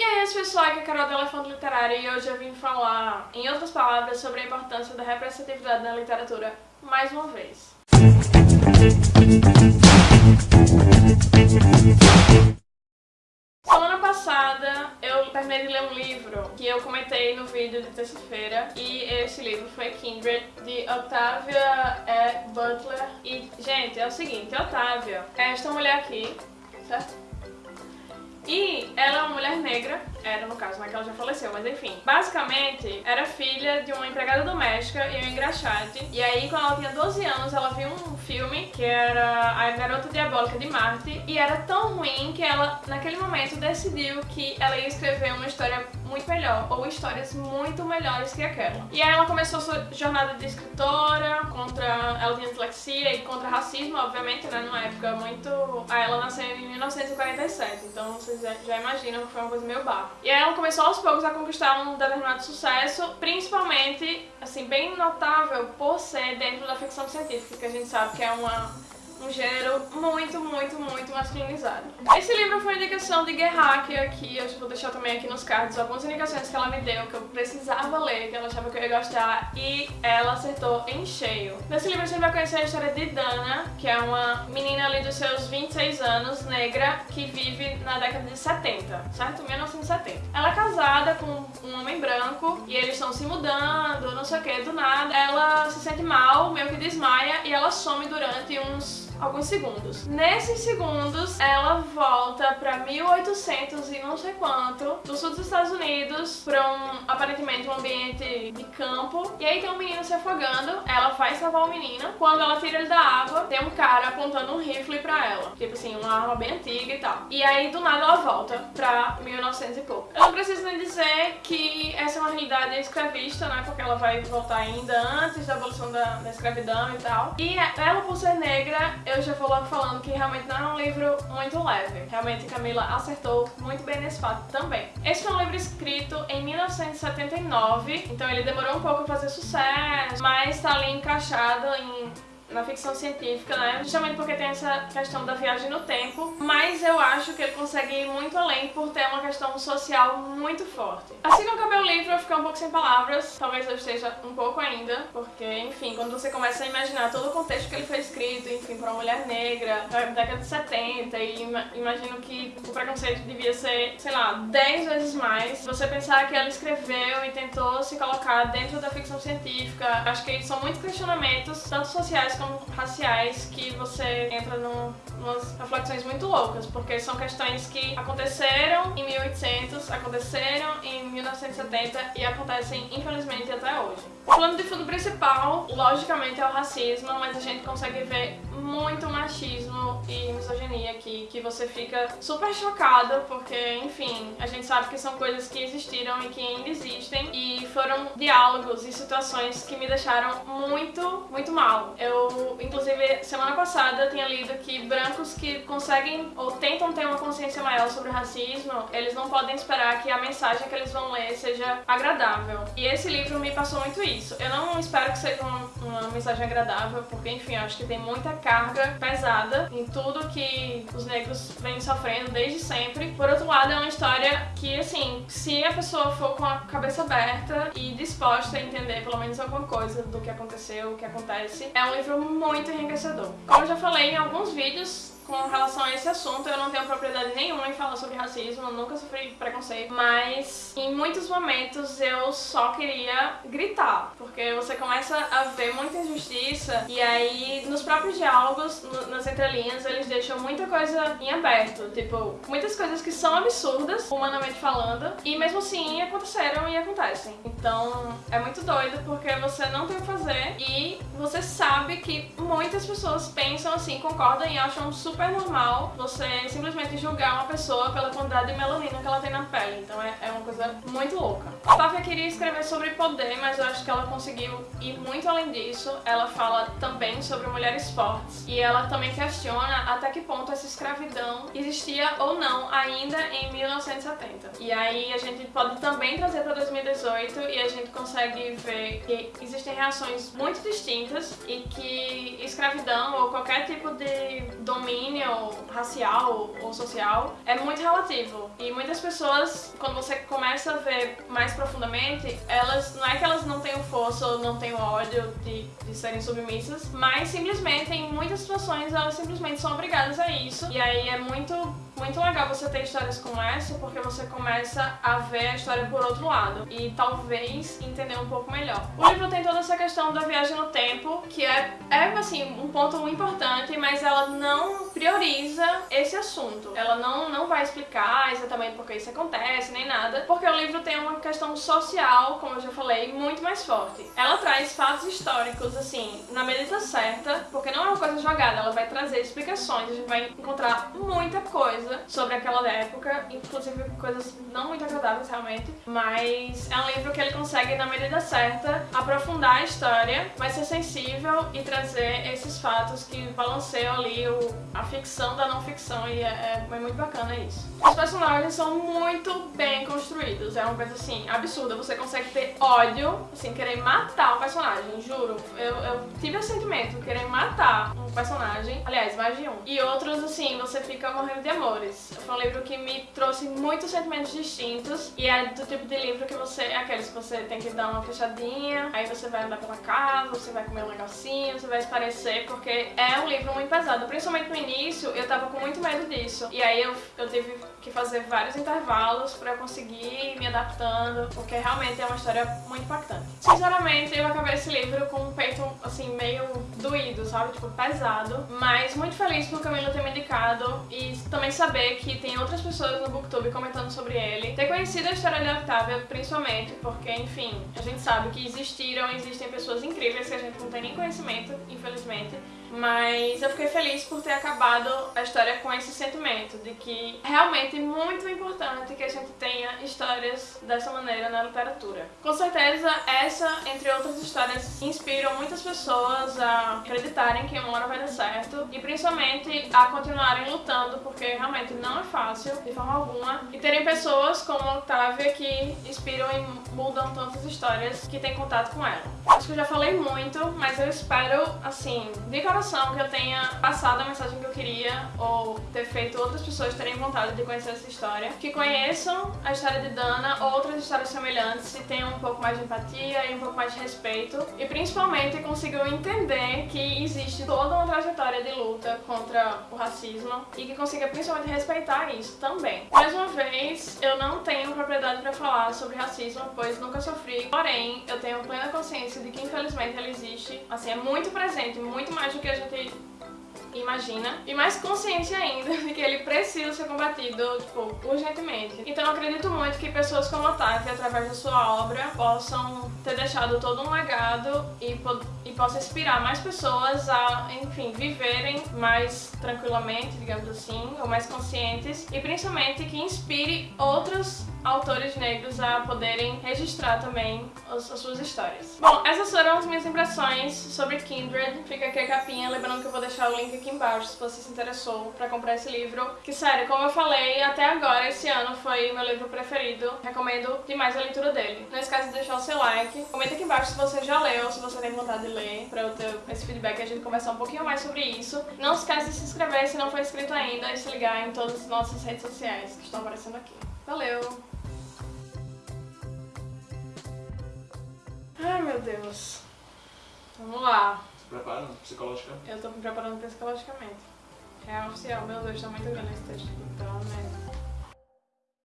E aí, esse pessoal, aqui é a Carol do Elefante Literário e hoje eu vim falar, em outras palavras, sobre a importância da representatividade na literatura mais uma vez. Semana passada eu terminei de ler um livro que eu comentei no vídeo de terça-feira e esse livro foi Kindred, de Octavia E. Butler. E, gente, é o seguinte, Octavia é esta mulher aqui, certo? E ela é uma mulher negra, era no caso, não é que ela já faleceu, mas enfim. Basicamente, era filha de uma empregada doméstica e um engraxate. E aí, quando ela tinha 12 anos, ela viu um filme que era A Garota Diabólica de Marte. E era tão ruim que ela, naquele momento, decidiu que ela ia escrever uma história muito melhor, ou histórias muito melhores que aquela. E aí ela começou sua jornada de escritora, contra... ela tinha dislexia e contra racismo, obviamente, né, numa época muito... Aí ela nasceu em 1947, então vocês já imaginam que foi uma coisa meio E aí ela começou aos poucos a conquistar um determinado sucesso, principalmente, assim, bem notável por ser dentro da ficção científica, que a gente sabe que é uma um gênero muito, muito, muito masculinizado. Esse livro foi indicação de Gerhard, aqui eu vou deixar também aqui nos cards algumas indicações que ela me deu, que eu precisava ler, que ela achava que eu ia gostar, e ela acertou em cheio. Nesse livro a gente vai conhecer a história de Dana, que é uma menina ali dos seus 26 anos, negra, que vive na década de 70, certo? 1970. Ela é casada com um homem branco, e eles estão se mudando, não sei o que, do nada. Ela se sente mal, meio que desmaia, e ela some durante uns alguns segundos. Nesses segundos, ela volta pra 1800 e não sei quanto, do sul dos Estados Unidos, pra um, aparentemente, um ambiente de campo. E aí tem um menino se afogando, ela vai salvar o menino. Quando ela tira ele da água, tem um cara apontando um rifle pra ela. Tipo assim, uma arma bem antiga e tal. E aí, do nada, ela volta pra 1900 e pouco. Eu não preciso nem dizer que essa é uma realidade escravista, né? Porque ela vai voltar ainda antes da abolição da, da escravidão e tal. E ela, por ser negra, eu já vou logo falando que realmente não é um livro muito leve. Realmente Camila acertou muito bem nesse fato também. Esse foi um livro escrito em 1979, então ele demorou um pouco a fazer sucesso, mas está ali encaixado em na ficção científica, né? Justamente porque tem essa questão da viagem no tempo, mas eu acho que ele consegue ir muito além por ter uma questão social muito forte. Assim que eu acabei o livro, eu fiquei um pouco sem palavras, talvez eu esteja um pouco ainda, porque, enfim, quando você começa a imaginar todo o contexto que ele foi escrito, enfim, para uma mulher negra, na década de 70, e imagino que o preconceito devia ser, sei lá, 10 vezes mais, você pensar que ela escreveu e tentou se colocar dentro da ficção científica, acho que são muitos questionamentos, tanto sociais questões raciais que você entra num, umas reflexões muito loucas, porque são questões que aconteceram em 1800, aconteceram em 1970 e acontecem, infelizmente, até hoje. O plano de fundo principal, logicamente, é o racismo, mas a gente consegue ver muito machismo e misoginia aqui, que você fica super chocada, porque, enfim, a gente sabe que são coisas que existiram e que ainda existem, e foram diálogos e situações que me deixaram muito, muito mal. Eu, inclusive, semana passada tinha lido que brancos que conseguem ou tentam ter uma consciência maior sobre o racismo, eles não podem esperar que a mensagem que eles vão ler seja agradável. E esse livro me passou muito isso. Eu não espero que seja uma, uma mensagem agradável, porque, enfim, acho que tem muita carga pesada em tudo que os negros vêm sofrendo desde sempre. Por outro lado, é uma história que, assim, se a pessoa for com a cabeça aberta e disposta a entender pelo menos alguma coisa do que aconteceu, o que acontece, é um livro muito enriquecedor. Como eu já falei em alguns vídeos, com relação a esse assunto, eu não tenho propriedade nenhuma em falar sobre racismo, eu nunca sofri preconceito, mas em muitos momentos eu só queria gritar, porque você começa a ver muita injustiça e aí nos próprios diálogos, nas entrelinhas, eles deixam muita coisa em aberto, tipo, muitas coisas que são absurdas, humanamente falando, e mesmo assim aconteceram e acontecem. Então é muito doido porque você não tem o que fazer e você sabe que muitas pessoas pensam assim, concordam e acham super super normal você simplesmente julgar uma pessoa pela quantidade de melanina que ela tem na pele. Então é, é uma coisa muito louca. A Távia queria escrever sobre poder, mas eu acho que ela conseguiu ir muito além disso. Ela fala também sobre mulheres fortes. E ela também questiona até que ponto essa escravidão existia ou não ainda em 1970. E aí a gente pode também trazer para 2018 e a gente consegue ver que existem reações muito distintas e que escravidão ou qualquer tipo de domínio sanguínea, ou racial, ou social, é muito relativo. E muitas pessoas, quando você começa a ver mais profundamente, elas não é que elas não tenham força ou não tenham ódio de, de serem submissas, mas simplesmente, em muitas situações, elas simplesmente são obrigadas a isso. E aí é muito muito legal você ter histórias como essa, porque você começa a ver a história por outro lado e talvez entender um pouco melhor. O livro tem toda essa questão da viagem no tempo, que é, é assim, um ponto importante, mas ela não prioriza esse assunto. Ela não, não vai explicar exatamente por que isso acontece, nem nada, porque o livro tem uma questão social, como eu já falei, muito mais forte. Ela traz fatos históricos, assim, na medida certa, porque não é uma coisa jogada, ela vai trazer explicações, a gente vai encontrar muita coisa sobre aquela época, inclusive coisas não muito agradáveis realmente, mas é um livro que ele consegue, na medida certa, aprofundar a história, mas ser sensível e trazer esses fatos que balanceiam ali o, a ficção da não ficção e é, é, muito bacana isso. Os personagens são muito bem construídos, é uma coisa assim, absurda, você consegue ter ódio, assim, querer matar um personagem, juro. Eu, eu tive o sentimento de querer matar um personagem, aliás, mais de um. E outros, assim, você fica morrendo de amor. Foi um livro que me trouxe muitos sentimentos distintos e é do tipo de livro que você, é aqueles que você tem que dar uma fechadinha, aí você vai andar pela casa, você vai comer um negocinho, você vai esparecer, porque é um livro muito pesado. Principalmente no início, eu tava com muito medo disso. E aí eu, eu tive que fazer vários intervalos pra eu conseguir me adaptando, porque realmente é uma história muito impactante. Sinceramente, eu acabei esse livro com um peito, assim, meio doído, sabe? Tipo, pesado. Mas muito feliz por Camila ter me indicado e também saber que tem outras pessoas no Booktube comentando sobre ele. Ter conhecido a história de Octavia, principalmente, porque, enfim, a gente sabe que existiram, existem pessoas incríveis que a gente não tem nem conhecimento, infelizmente. Mas eu fiquei feliz por ter acabado a história com esse sentimento de que realmente é muito importante que a gente tenha histórias dessa maneira na literatura. Com certeza, essa, entre outras histórias, inspiram muitas pessoas a acreditarem que uma hora vai dar certo e principalmente a continuarem lutando, porque realmente não é fácil, de forma alguma, e terem pessoas como Octavia que inspiram e mudam tantas histórias que têm contato com ela. Acho que eu já falei muito, mas eu espero, assim, de coração que eu tenha passado a mensagem que eu queria ou ter feito outras pessoas terem vontade de conhecer essa história, que conheçam a história de Dana, outras histórias semelhantes e tenham um pouco mais de empatia e um pouco mais de respeito. E principalmente consigam entender que existe toda uma trajetória de luta contra o racismo e que consiga principalmente respeitar isso também. Mais uma vez, eu não tenho propriedade para falar sobre racismo, pois nunca sofri, porém eu tenho plena consciência de que infelizmente ele existe, assim, é muito presente, muito mais do que a gente imagina, e mais consciência ainda de que ele precisa ser combatido, tipo, urgentemente. Então eu acredito muito que pessoas como Otávio, através da sua obra, possam ter deixado todo um legado e, e possa inspirar mais pessoas a, enfim, viverem mais tranquilamente, digamos assim, ou mais conscientes, e principalmente que inspire outros autores negros a poderem registrar também as, as, suas histórias. Bom, essas foram as minhas impressões sobre Kindred. Fica aqui a capinha, lembrando que eu vou deixar o link aqui embaixo se você se interessou pra comprar esse livro. Que sério, como eu falei, até agora esse ano foi meu livro preferido. Recomendo demais a leitura dele. Não esquece de deixar o seu like. Comenta aqui embaixo se você já leu, se você tem vontade de ler, pra eu ter esse feedback e a gente conversar um pouquinho mais sobre isso. Não esquece de se inscrever se não for inscrito ainda e se ligar em todas as nossas redes sociais que estão aparecendo aqui. Valeu! Ai, meu Deus. Vamos lá. Preparando psicologicamente? Eu tô me preparando psicologicamente. É oficial, meu Deus, tá muito grande esse texto. Então, né?